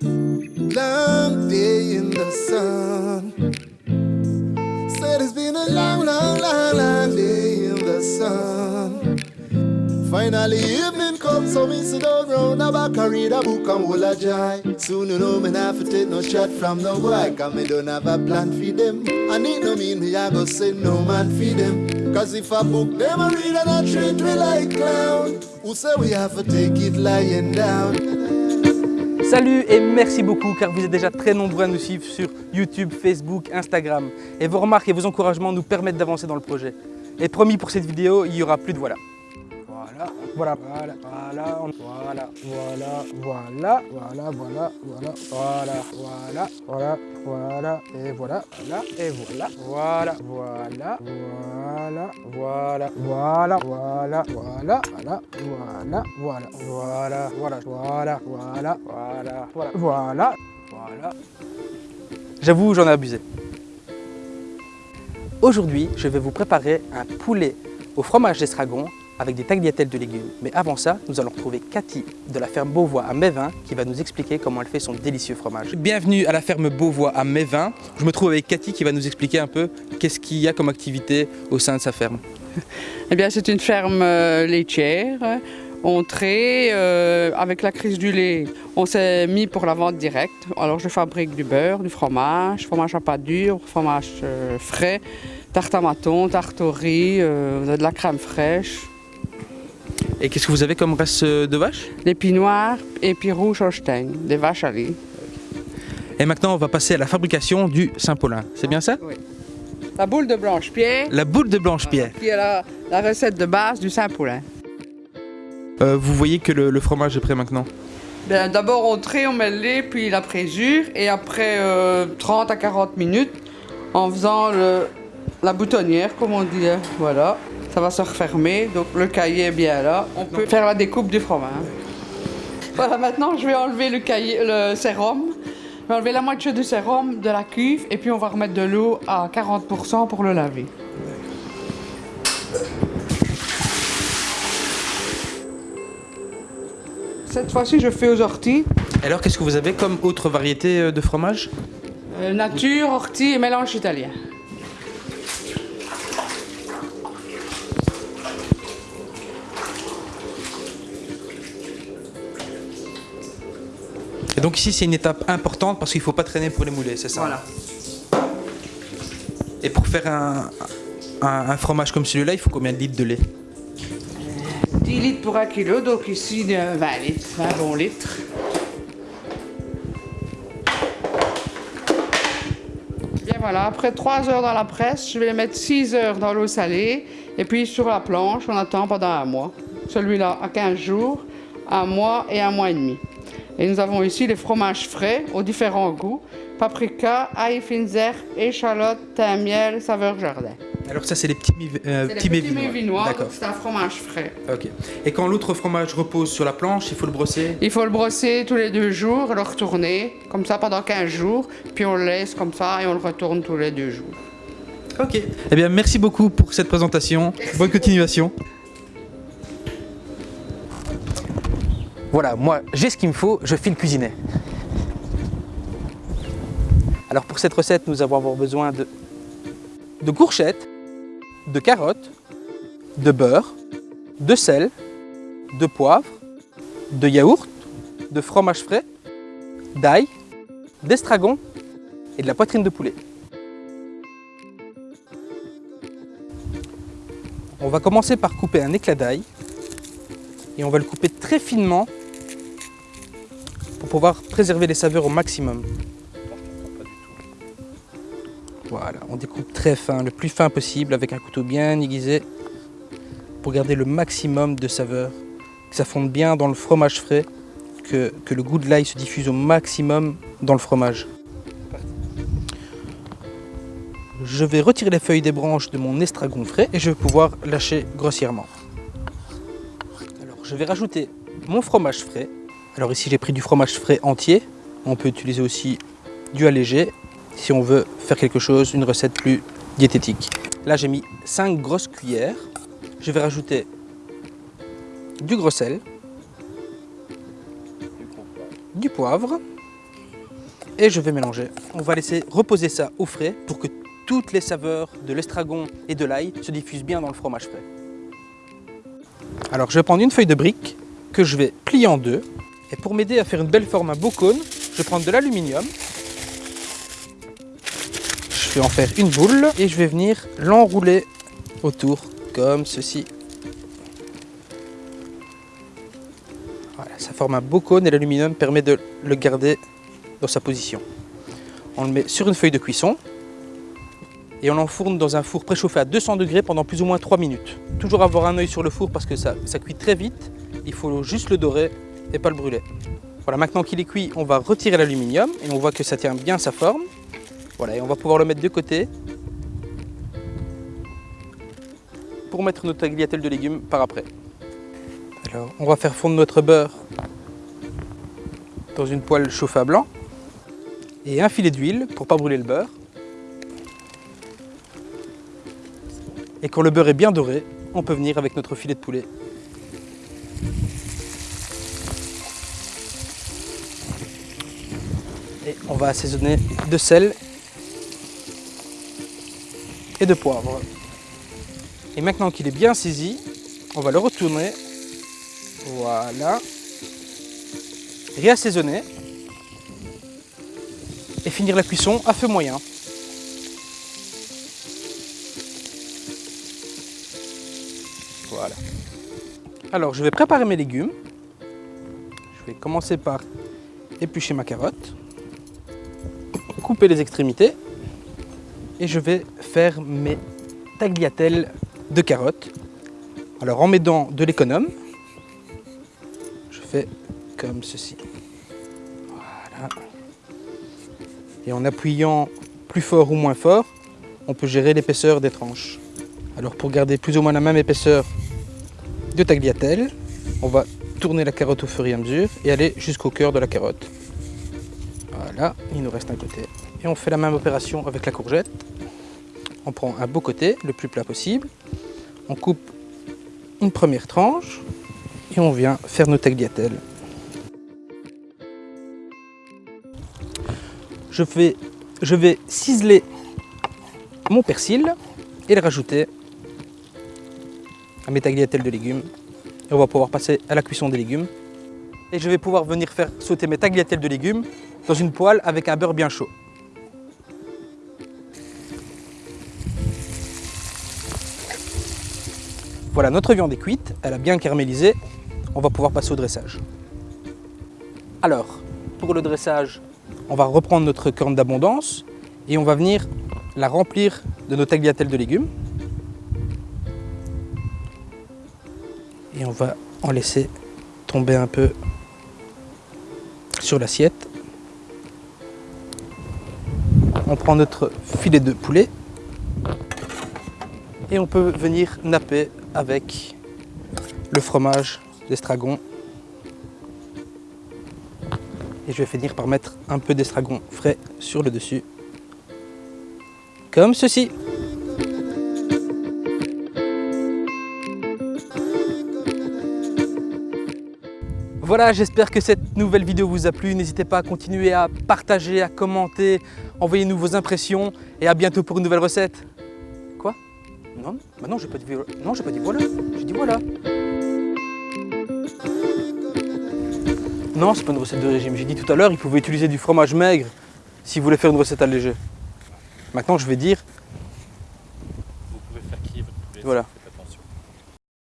Long day in the sun. Said it's been a long, long, long, long day in the sun. Finally evening comes, so me sit down round the back and read a book and hold a joy. Soon you know me not to take no shot from no boy, cause me don't have a plan for them. And it no mean me I go say no man for them. Cause if a book them a read and I treat we like clown, who say we have to take it lying down? Salut et merci beaucoup car vous êtes déjà très nombreux à nous suivre sur YouTube, Facebook, Instagram. Et vos remarques et vos encouragements nous permettent d'avancer dans le projet. Et promis pour cette vidéo, il y aura plus de voilà. Voilà, voilà, voilà, voilà, voilà, voilà, voilà, voilà, voilà, voilà, voilà, voilà, voilà, et voilà, voilà, et voilà, voilà, voilà, voilà, voilà, voilà, voilà, voilà, voilà, voilà, voilà, voilà, voilà, voilà, voilà, voilà, voilà, voilà. J'avoue, j'en ai abusé. Aujourd'hui, je vais vous préparer un poulet au fromage d'estragon avec des tagliatelles de légumes. Mais avant ça, nous allons retrouver Cathy de la ferme Beauvois à Mévin qui va nous expliquer comment elle fait son délicieux fromage. Bienvenue à la ferme Beauvois à Mévin. Je me trouve avec Cathy qui va nous expliquer un peu qu'est-ce qu'il y a comme activité au sein de sa ferme. Eh bien, c'est une ferme euh, laitière. On trait euh, avec la crise du lait. On s'est mis pour la vente directe. Alors, je fabrique du beurre, du fromage, fromage à pâte dure, fromage euh, frais, tarte à maton, tarte au riz, euh, de la crème fraîche, Et qu'est-ce que vous avez comme race euh, de vache? Noirs et puis rouges Holstein, des vaches à lait. Et maintenant, on va passer à la fabrication du Saint-Paulin. C'est bien ça? Oui. La boule de blanche-pierre, La boule de Blanche-Pierre. qui est la, la recette de base du Saint-Poulin. Euh, vous voyez que le, le fromage est prêt maintenant? Bien, D'abord on trait, on met le lait, puis la présure, et après euh, 30 à 40 minutes, en faisant le- la boutonnière, comme on dit, hein, voilà, ça va se refermer, donc le cahier est bien là. On peut faire la découpe du fromage. Voilà, maintenant je vais enlever le, cahier, le sérum. Je vais enlever la moitié du sérum de la cuve, et puis on va remettre de l'eau à 40% pour le laver. Cette fois-ci, je fais aux orties. Alors, qu'est-ce que vous avez comme autre variété euh, de fromage? Euh, nature, ortie et mélange italien. Et donc ici, c'est une étape importante parce qu'il ne faut pas traîner pour les moulets, c'est ça Voilà. Et pour faire un, un- un fromage comme celui-là, il faut combien de litres de lait 10 litres pour un kilo, donc ici euh, 20 litres, 20 bons litres. Bien voilà, après 3 heures dans la presse, je vais les mettre 6 heures dans l'eau salée et puis sur la planche, on attend pendant un mois. Celui-là à 15 jours, un mois et un mois et demi. Et nous avons ici les fromages frais aux différents goûts paprika, ail, herbes, échalote, thym, miel, saveur jardin. Alors ça, c'est les petits, euh, C'est petits les mets petits mets vinois, D'accord. donc c'est un fromage frais. Ok. Et quand l'autre fromage repose sur la planche, il faut le brosser? Il faut le brosser tous les deux jours, le retourner, comme ça pendant 15 jours, puis on le laisse comme ça et on le retourne tous les deux jours. Ok. Eh bien, merci beaucoup pour cette présentation. Bonne continuation. Voilà, moi, j'ai ce qu'il me faut, je file cuisiner. Alors pour cette recette, nous allons avoir besoin de, de courgettes, de carottes, de beurre, de sel, de poivre, de yaourt, de fromage frais, d'ail, d'estragon et de la poitrine de poulet. On va commencer par couper un éclat d'ail et on va le couper très finement pouvoir préserver les saveurs au maximum. Voilà, on découpe très fin, le plus fin possible avec un couteau bien aiguisé pour garder le maximum de saveurs, que ça fonde bien dans le fromage frais, que, que le goût de l'ail se diffuse au maximum dans le fromage. Je vais retirer les feuilles des branches de mon estragon frais et je vais pouvoir lâcher grossièrement. Alors, je vais rajouter mon fromage frais. Alors ici, j'ai pris du fromage frais entier. On peut utiliser aussi du allégé si on veut faire quelque chose, une recette plus diététique. Là, j'ai mis 5 grosses cuillères. Je vais rajouter du gros sel, du poivre, Et je vais mélanger. On va laisser reposer ça au frais pour que toutes les saveurs de l'estragon et de l'ail se diffusent bien dans le fromage frais. Alors je vais prendre une feuille de brique que je vais plier en deux. Et pour m'aider à faire une belle forme, un beau cône, je vais prendre de l'aluminium. Je vais en faire une boule et je vais venir l'enrouler autour comme ceci. Voilà, ça forme un beau cône et l'aluminium permet de le garder dans sa position. On le met sur une feuille de cuisson et on l'enfourne dans un four préchauffé à 200 degrés pendant plus ou moins 3 minutes. Toujours avoir un œil sur le four parce que ça, ça cuit très vite. Il faut juste le dorer et pas le brûler. Voilà, maintenant qu'il est cuit, on va retirer l'aluminium et on voit que ça tient bien sa forme. Voilà, et on va pouvoir le mettre de côté pour mettre notre tagliatelle de légumes par après. Alors, on va faire fondre notre beurre dans une poêle chauffée à blanc et un filet d'huile pour pas brûler le beurre. Et quand le beurre est bien doré, on peut venir avec notre filet de poulet. Va assaisonner de sel et de poivre. Et maintenant qu'il est bien saisi, on va le retourner. Voilà. Réassaisonner. Et finir la cuisson à feu moyen. Voilà. Alors, je vais préparer mes légumes. Je vais commencer par éplucher ma carotte, les extrémités et je vais faire mes tagliatelles de carottes. Alors en m'aidant de l'économe, je fais comme ceci. Voilà. Et en appuyant plus fort ou moins fort, on peut gérer l'épaisseur des tranches. Alors pour garder plus ou moins la même épaisseur de tagliatelle, on va tourner la carotte au fur et à mesure et aller jusqu'au cœur de la carotte. Voilà, il nous reste un côté. Et on fait la même opération avec la courgette. On prend un beau côté, le plus plat possible. On coupe une première tranche et on vient faire nos tagliatelles. Je, fais, je vais ciseler mon persil et le rajouter à mes tagliatelles de légumes. Et on va pouvoir passer à la cuisson des légumes. Et je vais pouvoir venir faire sauter mes tagliatelles de légumes dans une poêle avec un beurre bien chaud. Voilà, notre viande est cuite, elle a bien caramélisé. On va pouvoir passer au dressage. Alors, pour le dressage, on va reprendre notre corne d'abondance et on va venir la remplir de nos tagliatelles de légumes. Et on va en laisser tomber un peu sur l'assiette. On prend notre filet de poulet et on peut venir napper avec le fromage d'estragon. Et je vais finir par mettre un peu d'estragon frais sur le dessus. Comme ceci. Voilà, j'espère que cette nouvelle vidéo vous a plu. N'hésitez pas à continuer à partager, à commenter, envoyez-nous vos impressions et à bientôt pour une nouvelle recette. Non, bah non, j'ai pas dit non, j'ai pas dit voilà. J'ai dit voilà. Non, c'est pas une recette de régime. J'ai dit tout à l'heure, il pouvait utiliser du fromage maigre s'il voulait faire une recette allégée. Maintenant, je vais dire. Vous pouvez faire crier votre poulet. Voilà.